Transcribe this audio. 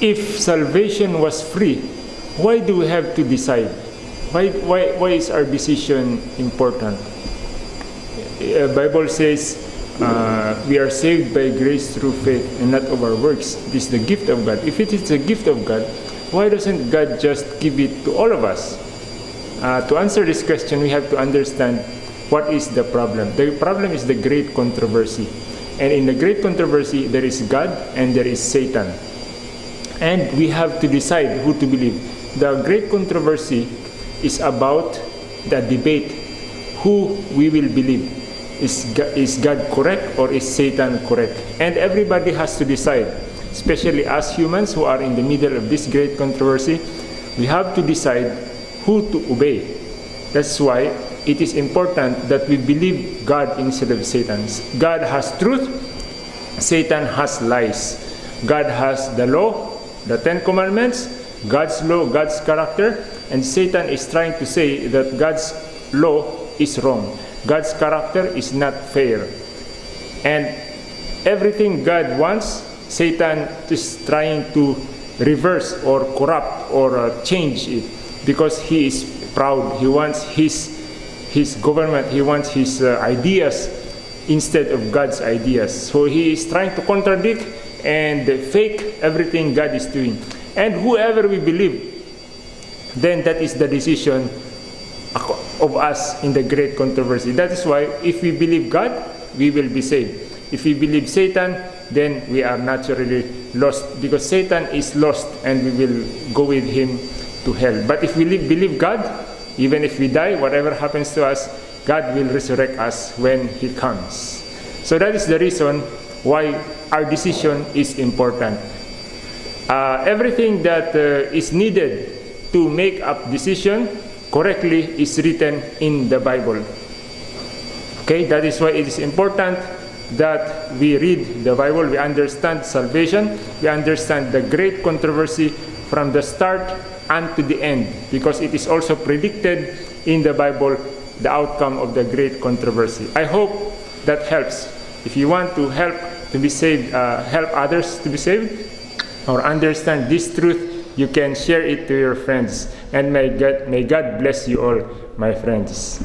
if salvation was free, why do we have to decide? Why, why, why is our decision important? Uh, Bible says uh, we are saved by grace through faith and not of our works. This is the gift of God. If it is a gift of God, why doesn't God just give it to all of us? Uh, to answer this question, we have to understand what is the problem. The problem is the great controversy. And in the great controversy, there is God and there is Satan. And we have to decide who to believe. The great controversy is about the debate who we will believe. Is God, is God correct or is Satan correct? And everybody has to decide, especially us humans who are in the middle of this great controversy, we have to decide who to obey. That's why it is important that we believe God instead of Satan. God has truth, Satan has lies. God has the law, the Ten Commandments, God's law, God's character, and Satan is trying to say that God's law is wrong. God's character is not fair. And everything God wants, Satan is trying to reverse or corrupt or uh, change it because he is proud. He wants his his government, he wants his uh, ideas instead of God's ideas. So he is trying to contradict and fake everything God is doing. And whoever we believe, then that is the decision of us in the great controversy. That is why if we believe God, we will be saved. If we believe Satan, then we are naturally lost because Satan is lost and we will go with him to hell. But if we believe God, even if we die, whatever happens to us, God will resurrect us when He comes. So that is the reason why our decision is important. Uh, everything that uh, is needed to make up decision correctly is written in the Bible. Okay, that is why it is important that we read the Bible, we understand salvation, we understand the great controversy from the start and to the end, because it is also predicted in the Bible the outcome of the great controversy. I hope that helps. If you want to help to be saved, uh, help others to be saved, or understand this truth, you can share it to your friends. And may God, may God bless you all, my friends.